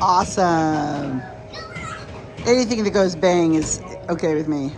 Awesome. Anything that goes bang is okay with me.